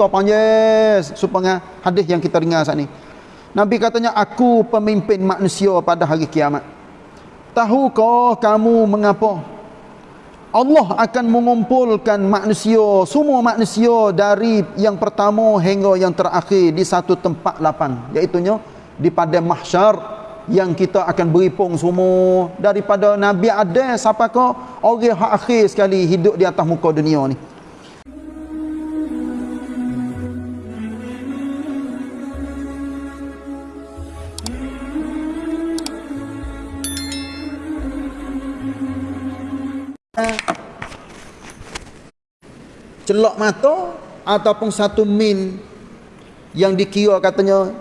cerita panjang supaya hadis yang kita dengar saat ni. Nabi katanya aku pemimpin manusia pada hari kiamat. Tahukah kamu mengapa Allah akan mengumpulkan manusia, semua manusia dari yang pertama hingga yang terakhir di satu tempat lapan, iaitu di padang mahsyar yang kita akan beripung semua daripada Nabi ada siapa ke orang akhir sekali hidup di atas muka dunia ni. Celok mata ataupun satu min yang dikira katanya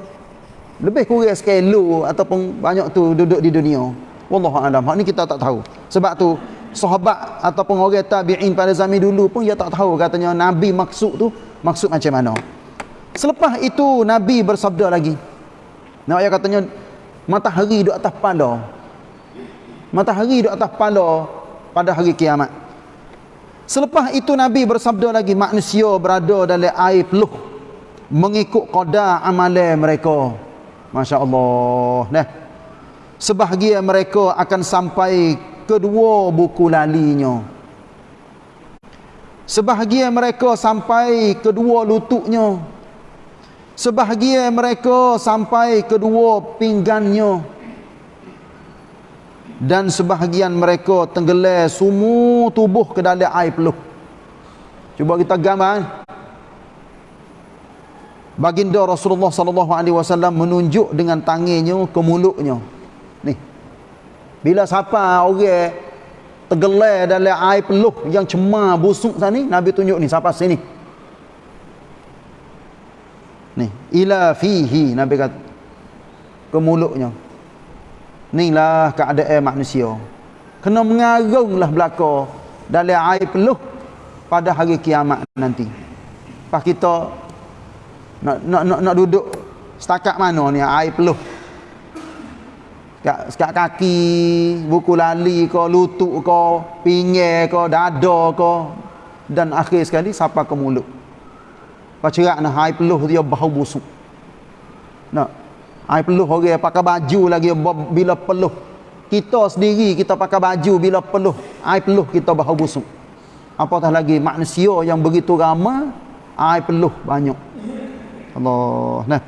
lebih kurang sekilo ataupun banyak tu duduk di dunia. Wallahu alam. Hak ni kita tak tahu. Sebab tu sahabat ataupun orang tabi'in pada zaman dulu pun dia tak tahu katanya nabi maksud tu maksud macam mana. Selepas itu nabi bersabda lagi. Nak ayat katanya matahari duduk atas kepala matahari duduk atas kepala pada hari kiamat Selepas itu Nabi bersabda lagi manusia berada dalam air peluh mengikut qada amalan mereka. Masya-Allah. Nah. Sebahagian mereka akan sampai kedua buku lalinya. Sebahagian mereka sampai kedua lututnya. Sebahagian mereka sampai kedua pinggannya dan sebahagian mereka tenggelam semua tubuh ke dalam air peluh. Cuba kita gambar eh. baginda Rasulullah sallallahu alaihi wasallam menunjuk dengan tangannya ke mulutnya ni. Bila siapa orang tenggelam dalam air peluh yang cemar busuk sana nabi tunjuk ni siapa sini? Ni. Ila fihi nabi kata. Ke mulutnya Inilah keadaan manusia. Kena mengarunglah belaka dalam air peluh pada hari kiamat nanti. Pas kita nak nak nak, nak duduk setakat mana ni air peluh. Sekat, kaki, buku lali ke, lutut ke, pinggir ke, dada ke dan akhir sekali sampai ke mulut. Pacerak nak air peluh dia bau busuk. Nak Ai peluh orang pakai baju lagi bila peluh. Kita sendiri kita pakai baju bila peluh. Ai peluh kita bau busuk. Apatah lagi manusia yang begitu ramai ai peluh banyak. Allah. Nah.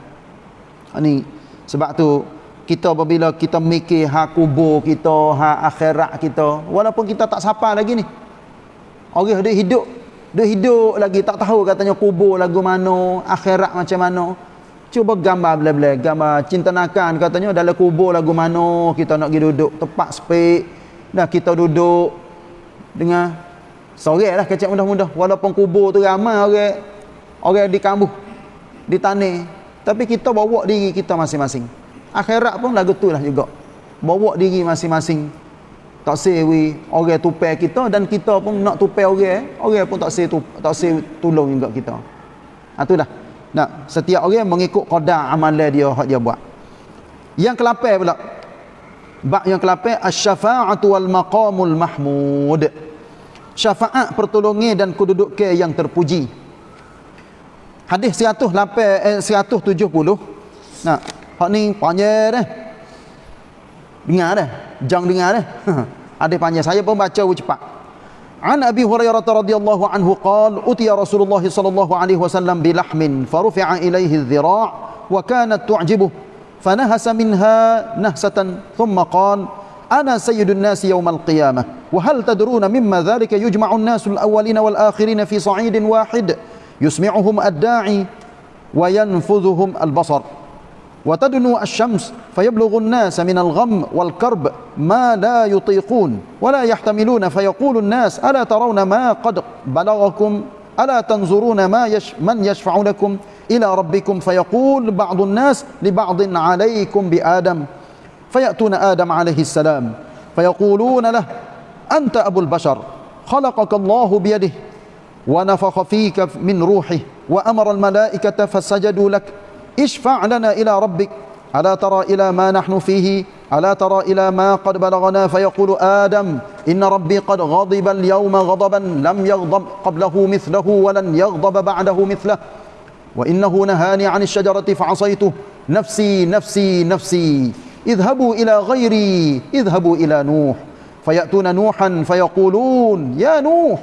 Ini sebab tu kita apabila kita mikir hak kubur kita, hak akhirat kita, walaupun kita tak sapa lagi ni. Orang dia hidup, dia hidup lagi tak tahu katanya kubur lagu mana, akhirat macam mana. Cuba gambar bela-bela, gambar cinta nakan katanya dalam kubur lagu mana kita nak pergi duduk, tepat sepik. Dah kita duduk dengan sore lah kecek mudah-mudah. Walaupun kubur tu ramai orang orang di kambuh, di tanah. Tapi kita bawa diri kita masing-masing. Akhirat pun lagu tu lah juga. Bawa diri masing-masing. Tak sewi orang tupai kita dan kita pun nak tupai orang. Orang pun tak sewi tak sewi tolong juga kita. Itulah. Nah, setiap orang mengikut qada amalan dia hak dia buat. Yang ke-8 pula. Bab yang ke-8 asy-syafa'atu wal maqamul mahmud. Syafaat pertolongan dan kedudukan yang terpuji. Hadis 108 eh, 170. Nah, hak ni panjang dah. Dengar dah. Jangan dengar dah. Ada panjang saya pun baca cepat. عن أبي هريرة رضي الله عنه قال أتي رسول الله صلى الله عليه وسلم بلحم فرفع إليه الذراع وكانت تعجبه فنهس منها نهسة ثم قال أنا سيد الناس يوم القيامة وهل تدرون مما ذلك يجمع الناس الأولين والآخرين في صعيد واحد؟ يسمعهم الداعي وينفذهم البصر. وتدنو الشمس فيبلغ الناس من الغم والكرب ما لا يطيقون ولا يحتملون. فيقول الناس ألا ترون ما قد بلغكم؟ ألا تنظرون ما يش من يشفع لكم إلى ربكم؟ فيقول بعض الناس لبعض عليكم بآدم. فيأتون آدم عليه السلام فيقولون له أنت أبو البشر خلقك الله بيده ونفخ فيك من روحه وأمر الملائكة فسجدوا لك. اشفع لنا إلى ربك. ألا ترى إلى ما نحن فيه؟ ألا ترى إلى ما قد بلغنا؟ فيقول آدم إن ربي قد غضب اليوم غضبا لم يغضب قبله مثله ولن يغضب بعده مثله. وإنه نهاني عن الشجرة فعصيته. نفسي نفسي نفسي اذهبوا إلى غيري اذهبوا إلى نوح. فيأتون نوحا فيقولون يا نوح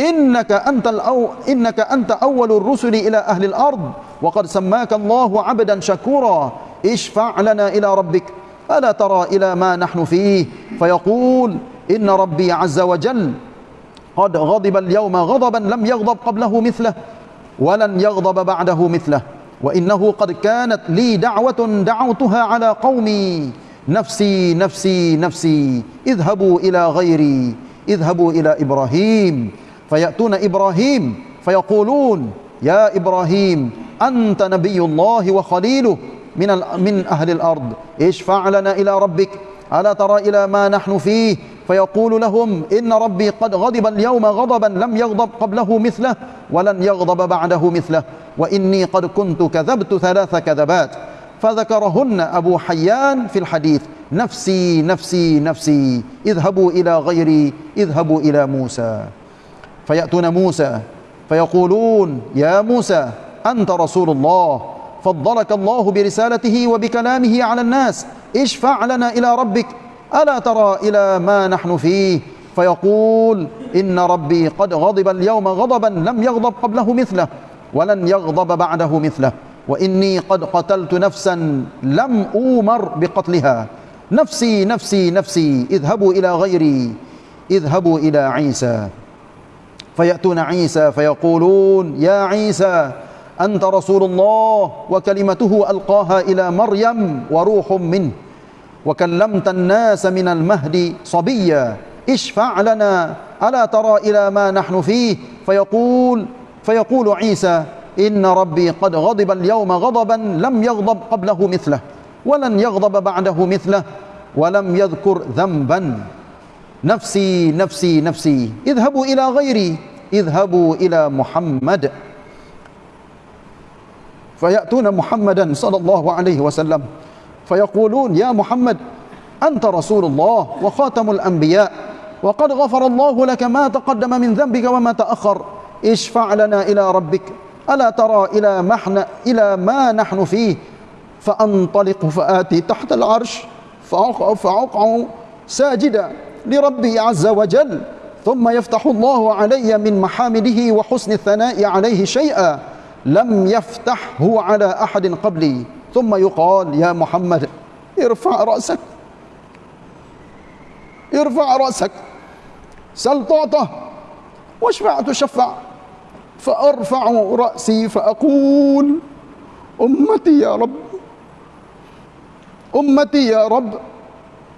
إنك أنت, الأو إنك أنت أول الرسل إلى أهل الأرض وقد سماك الله عبدا شكورا. اشفع لنا إلى ربك. ألا ترى إلى ما نحن فيه؟ فيقول إن ربي عز وجل قد غضب اليوم غضبا لم يغضب قبله مثله ولن يغضب بعده مثله. وإنه قد كانت لي دعوة دعوتها على قومي. نفسي نفسي نفسي اذهبوا إلى غيري اذهبوا إلى إبراهيم. فيأتون إبراهيم فيقولون يا إبراهيم أنت نبي الله وخليله من, من أهل الأرض. اشفع لنا إلى ربك. ألا ترى إلى ما نحن فيه؟ فيقول لهم إن ربي قد غضب اليوم غضبا لم يغضب قبله مثله ولن يغضب بعده مثله. وإني قد كنت كذبت ثلاث كذبات. فذكرهن أبو حيان في الحديث نفسي نفسي نفسي اذهبوا إلى غيري اذهبوا إلى موسى. فيأتون موسى فيقولون يا موسى أنت رسول الله. فضلك الله برسالته وبكلامه على الناس. اشفع لنا إلى ربك. ألا ترى إلى ما نحن فيه؟ فيقول إن ربي قد غضب اليوم غضبا لم يغضب قبله مثله ولن يغضب بعده مثله. وإني قد قتلت نفسا لم أومر بقتلها. نفسي نفسي نفسي اذهبوا إلى غيري اذهبوا إلى عيسى. فيأتون عيسى فيقولون يا عيسى أنت رسول الله وكلمته ألقاها إلى مريم وروح منه. وكلمت الناس من المهد صبيا اشفع لنا ألا ترى إلى ما نحن فيه؟ فيقول فيقول عيسى إن ربي قد غضب اليوم غضبا لم يغضب قبله مثله ولن يغضب بعده مثله ولم يذكر ذنبا. نفسي نفسي نفسي. اذهبوا إلى غيري. اذهبوا إلى محمد. فيأتون محمدا صلى الله عليه وسلم. فيقولون يا محمد أنت رسول الله وخاتم الأنبياء. وقد غفر الله لك ما تقدم من ذنبك وما تأخر. اشفع لنا إلى ربك. ألا ترى إلى, محن إلى ما نحن فيه؟ فأنطلق فآتي تحت العرش. فأقع ساجدا. لربي عز وجل. ثم يفتح الله علي من محامده وحسن الثناء عليه شيئا لم يفتحه على أحد قبلي. ثم يقال يا محمد ارفع رأسك. ارفع رأسك. سل تعطى واشفع تشفع. فأرفع رأسي فأقول أمتي يا رب. أمتي يا رب.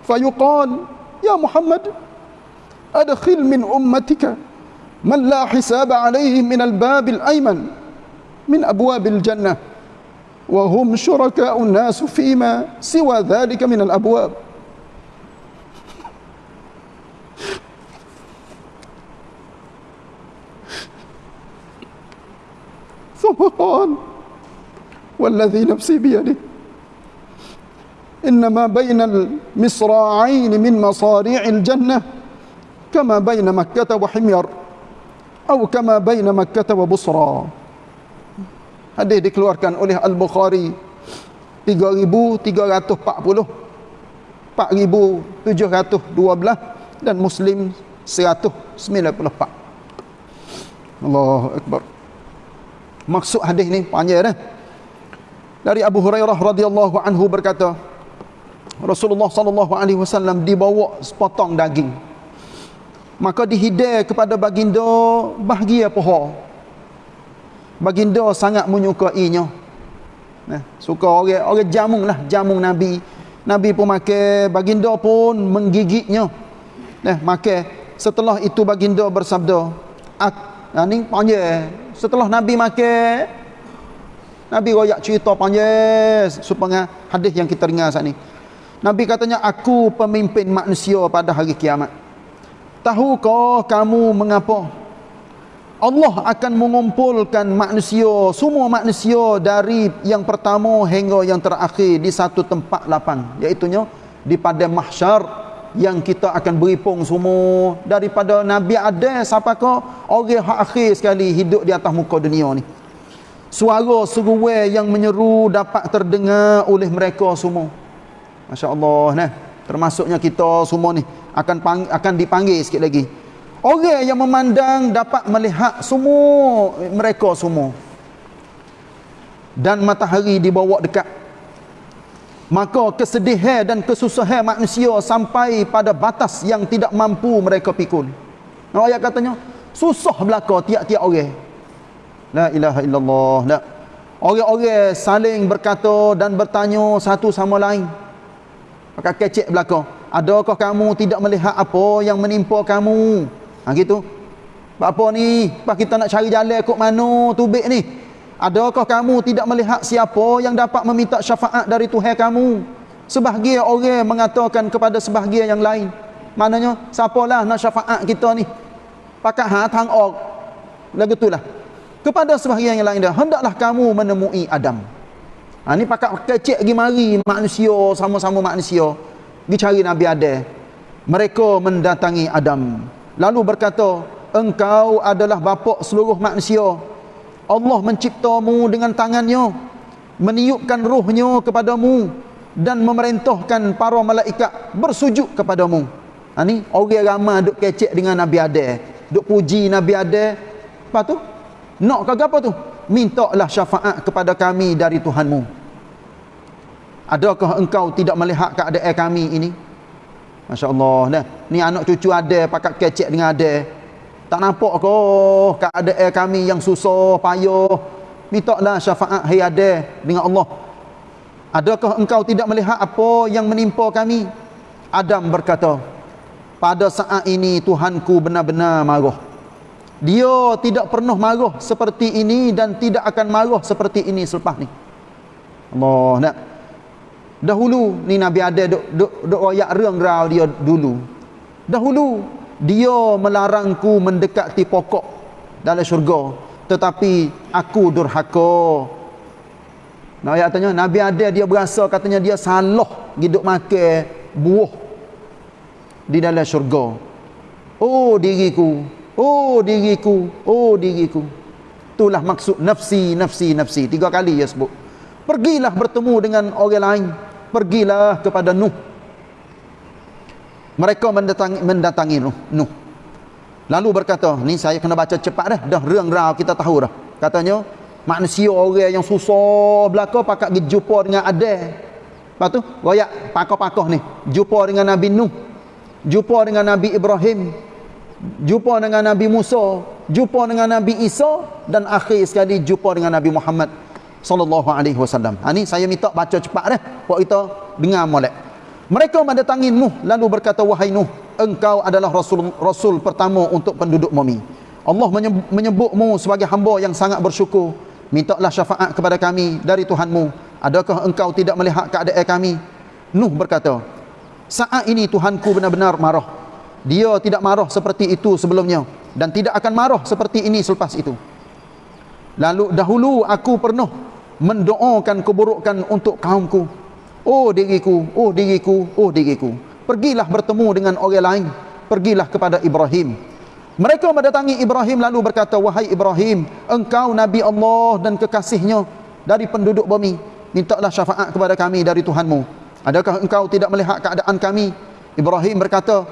فيقال يا محمد أدخل من أمتك من لا حساب عليه من الباب الأيمن من أبواب الجنة وهم شركاء الناس فيما سوى ذلك من الأبواب. ثم قال والذي نفسي بيده. إنما بين المصراعين من مصاريع الجنة كما بين مكة وحمير أو كما بين مكة وبصرى hadis dikeluarkan oleh Al-Bukhari 3340 4712 dan Muslim 194 Allahu Akbar maksud hadis ni panjang dah dari Abu Hurairah radhiyallahu anhu berkata Rasulullah sallallahu alaihi wasallam dibawa sepotong daging. Maka dihidai kepada baginda bahagia pohon baginda sangat menyukainya. Nah suka orang orang jamung lah jamung nabi. Nabi pun makan baginda pun menggigitnya. Nah makan setelah itu baginda bersabda ak ni panjang setelah nabi makan nabi royak cerita panjang supaya hadis yang kita dengar saat ni nabi katanya aku pemimpin manusia pada hari kiamat tahukah kamu mengapa Allah akan mengumpulkan manusia, semua manusia dari yang pertama hingga yang terakhir di satu tempat lapang. Iaitunya di pada mahsyar yang kita akan beripung semua daripada Nabi Adam sampai ke orang akhir sekali hidup di atas muka dunia ni. suara seruai yang menyeru dapat terdengar oleh mereka semua Masya Allah nah. termasuknya kita semua ni akan pang, akan dipanggil sikit lagi. Orang yang memandang dapat melihat semua mereka semua. Dan matahari dibawa dekat. Maka kesedihan dan kesusahan manusia sampai pada batas yang tidak mampu mereka pikul. Nah, ayat katanya susah belaka tiap-tiap orang. La ilaha illallah la. Orang-orang saling berkata dan bertanya satu sama lain pakai kecek belaka adakah kamu tidak melihat apa yang menimpa kamu? Ha gitu. Apa ni? Apa kita nak cari jalan kok mana? Tubik ni. Adakah kamu tidak melihat siapa yang dapat meminta syafaat dari Tuhan kamu? Sebahagian orang mengatakan kepada sebahagian yang lain. Maknanya siapalah nak syafaat kita ni? Pakai ha tang ok lagu itulah kepada sebahagian yang lain dah hendaklah kamu menemui Adam Ha, ni pakat kecek pergi mari manusia sama-sama manusia pergi cari Nabi Adam. Mereka mendatangi Adam. Lalu berkata, engkau adalah bapa seluruh manusia. Allah menciptamu dengan tangannya, meniupkan ruhnya kepadamu dan memerintahkan para malaikat bersujud kepadamu. Ha, ni orang ramai duk kecek dengan Nabi Adam. Duk puji Nabi Adam. Lepas tu, nak ke apa tu? Mintalah syafaat kepada kami dari Tuhanmu. Adakah engkau tidak melihat keadaan kami ini? Masya Allah nah. ni anak cucu ada pakat kecek dengan ada. Tak nampak ke? Keadaan kami yang susah payah. Mintalah syafaat hai ada dengan Allah. Adakah engkau tidak melihat apa yang menimpa kami? Adam berkata pada saat ini Tuhanku benar-benar marah dia tidak pernah marah seperti ini dan tidak akan marah seperti ini selepas ni. Allah nak. Dahulu ni Nabi ada duk duk duk royak rang dia dulu. Dahulu dia melarangku mendekati pokok dalam syurga tetapi aku durhaka. Nah ayat tanya Nabi ada dia berasa katanya dia salah hidup makan buah di dalam syurga. Oh diriku, Oh diriku, oh diriku. Itulah maksud nafsi, nafsi, nafsi. Tiga kali dia sebut. Pergilah bertemu dengan orang lain. Pergilah kepada Nuh. Mereka mendatangi, mendatangi Nuh. Nuh. Lalu berkata, ni saya kena baca cepat dah. Dah rang rau kita tahu dah. Katanya, manusia orang yang susah belaka pakat pergi jumpa dengan Adam. Lepas tu, royak pakoh-pakoh ni. Jumpa dengan Nabi Nuh. Jumpa dengan Nabi Ibrahim jumpa dengan Nabi Musa, jumpa dengan Nabi Isa dan akhir sekali jumpa dengan Nabi Muhammad sallallahu alaihi wasallam. Ha ni saya minta baca cepat dah. Buat kita dengar molek. Mereka mendatangi Nuh lalu berkata wahai Nuh, engkau adalah rasul rasul pertama untuk penduduk bumi. Allah menyebutmu sebagai hamba yang sangat bersyukur. Mintalah syafaat kepada kami dari Tuhanmu. Adakah engkau tidak melihat keadaan kami? Nuh berkata, saat ini Tuhanku benar-benar marah dia tidak marah seperti itu sebelumnya dan tidak akan marah seperti ini selepas itu. Lalu dahulu aku pernah mendoakan keburukan untuk kaumku. Oh diriku oh diriku oh diriku. Pergilah bertemu dengan orang lain. Pergilah kepada Ibrahim. Mereka mendatangi Ibrahim lalu berkata wahai Ibrahim engkau nabi Allah dan kekasihnya dari penduduk bumi. Mintalah syafaat kepada kami dari Tuhanmu. Adakah engkau tidak melihat keadaan kami? Ibrahim berkata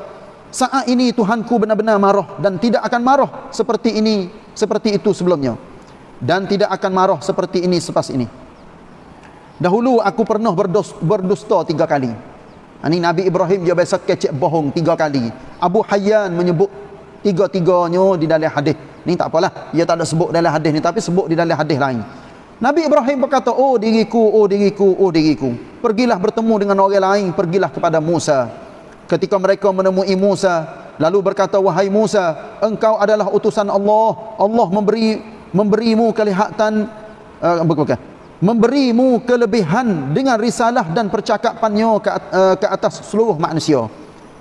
saat ini Tuhanku benar-benar marah dan tidak akan marah seperti ini seperti itu sebelumnya. Dan tidak akan marah seperti ini selepas ini. Dahulu aku pernah berdos, berdusta tiga kali. Ini Nabi Ibrahim dia biasa kecek bohong tiga kali. Abu Hayyan menyebut tiga-tiganya di dalam hadis. Ni tak apalah dia tak ada sebut dalam hadis ni tapi sebut di dalam hadis lain. Nabi Ibrahim berkata oh diriku oh diriku oh diriku pergilah bertemu dengan orang lain pergilah kepada Musa ketika mereka menemui Musa lalu berkata wahai Musa engkau adalah utusan Allah. Allah memberi memberimu kelihatan uh, bukan memberimu kelebihan dengan risalah dan percakapannya ke, uh, ke atas seluruh manusia.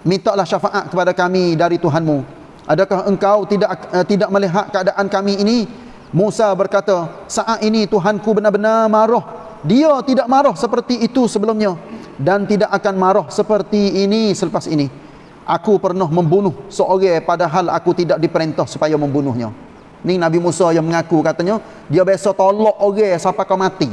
Mintalah syafaat kepada kami dari Tuhanmu. Adakah engkau tidak uh, tidak melihat keadaan kami ini? Musa berkata saat ini Tuhanku benar-benar marah. Dia tidak marah seperti itu sebelumnya dan tidak akan marah seperti ini selepas ini. Aku pernah membunuh seorang padahal aku tidak diperintah supaya membunuhnya. Ni Nabi Musa yang mengaku katanya dia biasa tolak orang sampai kau mati.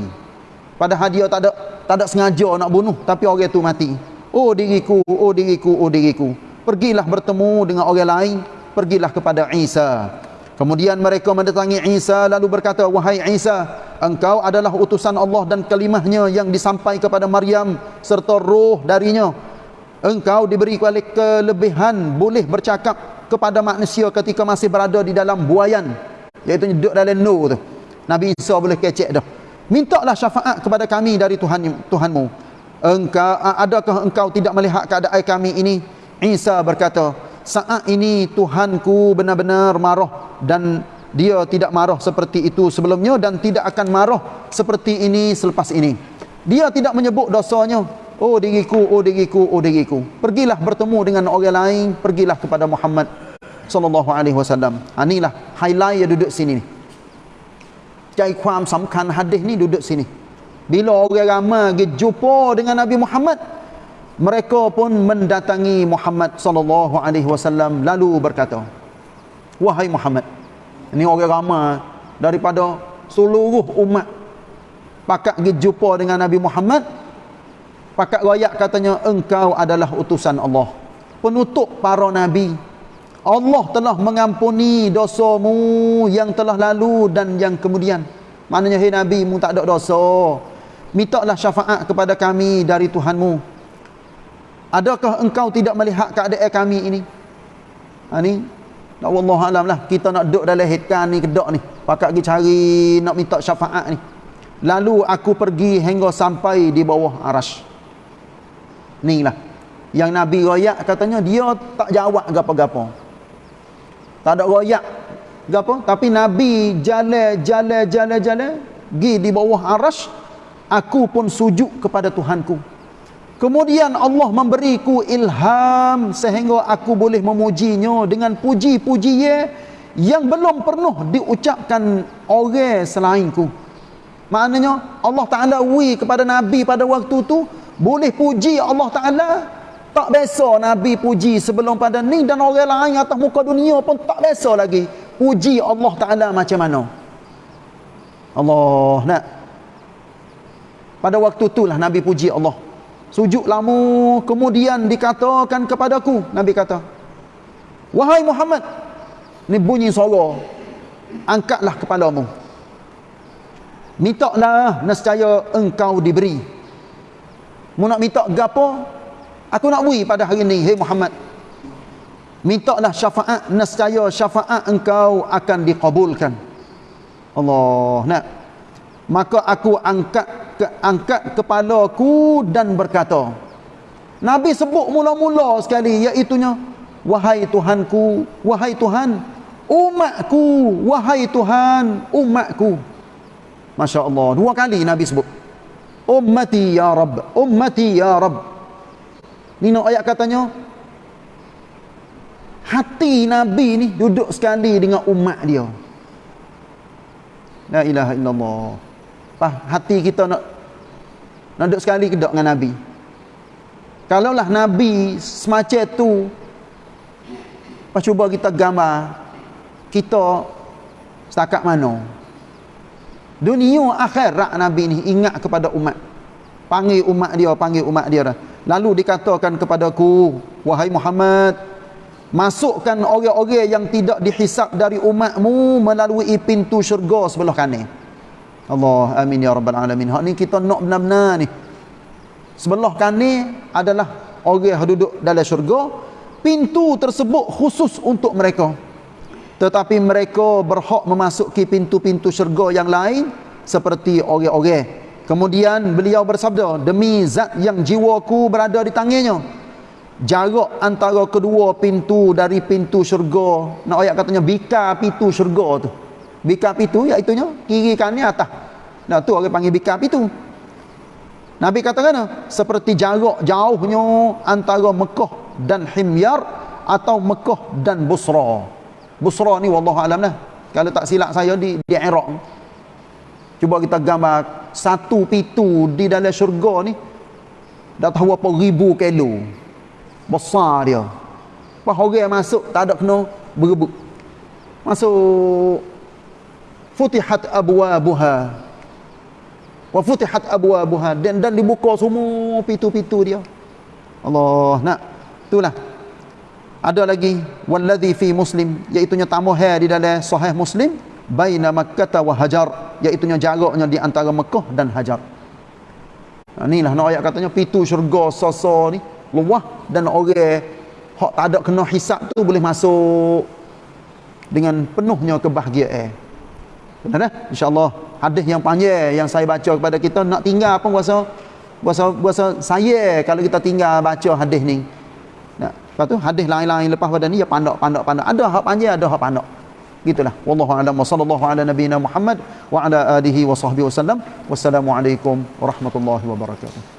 Padahal dia tak ada tak ada sengaja nak bunuh tapi orang tu mati. Oh diriku, oh diriku, oh diriku. Pergilah bertemu dengan orang lain, pergilah kepada Isa. Kemudian mereka mendatangi Isa lalu berkata, "Wahai Isa, engkau adalah utusan Allah dan kalimahnya yang disampaikan kepada Maryam serta roh darinya. Engkau diberi kelebihan boleh bercakap kepada manusia ketika masih berada di dalam buayan. Iaitu duduk dalam nur tu. Nabi Isa boleh kecek dah. Mintalah syafaat kepada kami dari Tuhan Tuhanmu. Engkau adakah engkau tidak melihat keadaan kami ini? Isa berkata saat ini Tuhanku benar-benar marah dan dia tidak marah seperti itu sebelumnya dan tidak akan marah seperti ini selepas ini. Dia tidak menyebut dosanya. Oh diriku, oh diriku, oh diriku. Pergilah bertemu dengan orang lain, pergilah kepada Muhammad sallallahu alaihi wasallam. Ha, Anilah highlight yang duduk sini ni. Cai kuam samkan hadis ni duduk sini. Bila orang ramai pergi jumpa dengan Nabi Muhammad mereka pun mendatangi Muhammad sallallahu alaihi wasallam lalu berkata, "Wahai Muhammad." Ini orang ramai daripada seluruh umat pakat pergi jumpa dengan Nabi Muhammad Pakat royak katanya engkau adalah utusan Allah. Penutup para nabi. Allah telah mengampuni dosamu yang telah lalu dan yang kemudian. Maknanya hai nabi mu tak ada dosa. Mintalah syafaat kepada kami dari Tuhanmu. Adakah engkau tidak melihat keadaan kami ini? Ha ni. Tak wallah alam lah. Kita nak duduk dalam hitkan ni kedok ni. Pakat pergi cari nak minta syafaat ni. Lalu aku pergi hingga sampai di bawah arash ni lah yang Nabi royak katanya dia tak jawab gapo-gapo tak ada royak gapo tapi Nabi jalan jalan jalan jalan gi di bawah arash aku pun sujud kepada Tuhanku kemudian Allah memberiku ilham sehingga aku boleh memujinya dengan puji-puji yang belum pernah diucapkan orang selainku. Maknanya Allah Ta'ala wi kepada Nabi pada waktu tu boleh puji Allah Ta'ala? Tak biasa Nabi puji sebelum pada ni dan orang lain atas muka dunia pun tak biasa lagi. Puji Allah Ta'ala macam mana? Allah nak. Pada waktu itulah Nabi puji Allah sujud lama kemudian dikatakan kepadaku Nabi kata wahai Muhammad ni bunyi suara angkatlah kepadamu minta lah nescaya engkau diberi Mu nak minta gapo? Aku nak bui pada hari ini, hei Muhammad. Mintalah syafaat, nescaya syafaat engkau akan dikabulkan. Allah, nak. Maka aku angkat angkat kepalaku dan berkata. Nabi sebut mula-mula sekali iaitunya wahai Tuhanku, wahai Tuhan, umatku, wahai Tuhan, umatku. Masya-Allah, dua kali Nabi sebut ummati ya rab ummati ya rab ni nak ayat katanya hati nabi ni duduk sekali dengan umat dia la ilaha illallah Pah, hati kita nak nak duduk sekali ke dengan nabi. Kalaulah nabi semacam tu pas cuba kita gambar kita setakat mana? Dunia akhirat Nabi ni ingat kepada umat. Panggil umat dia panggil umat dia lalu dikatakan kepadaku wahai Muhammad masukkan orang-orang yang tidak dihisap dari umatmu melalui pintu syurga sebelah kanan Allah amin ya rabbal alamin hak ni kita nak benar-benar ni sebelah kanan adalah orang yang duduk dalam syurga pintu tersebut khusus untuk mereka tetapi mereka berhak memasuki pintu-pintu syurga yang lain seperti orang-orang. Kemudian beliau bersabda, demi zat yang jiwaku berada di tangannya. Jarak antara kedua pintu dari pintu syurga. Nak ayat katanya bika pintu syurga tu. Bika pintu iaitu nya kiri kanan atas. Nah tu orang panggil bika pintu. Nabi katakan seperti jarak jauhnya antara Mekah dan Himyar atau Mekah dan Busra. Busra ni wallahu alam lah. Kalau tak silap saya di di Iraq. Cuba kita gambar satu pintu di dalam syurga ni dah tahu apa ribu kilo. Besar dia. Pas orang masuk tak ada kena berebut. Masuk futihat abwabuha. Wa futihat abwabuha. Dan dan dibuka semua pintu-pintu dia. Allah nak. Itulah. Ada lagi. Wallazi fi muslim. Iaitu nya tamah di dalam sahih muslim. Baina makkah wa hajar. Iaitu nya jaraknya di antara Mekah dan Hajar. Ha, inilah nak ayat katanya pintu syurga sasa ni. Luah dan orang hak tak ada kena hisap tu boleh masuk dengan penuhnya kebahagiaan dah insyaallah. Hadis yang panjang yang saya baca kepada kita nak tinggal apa puasa puasa puasa saya kalau kita tinggal baca hadis ni. Nah lepas tu hadis lain-lain lepas pada ni ya pandak pandak pandak ada hak panjang ada hak pandak gitulah. Wallahu a'lam. Sallallahu ala nabiyina muhammad wa ala alihi wa sahbihi wasallam wassalamu alaikum warahmatullahi wabarakatuh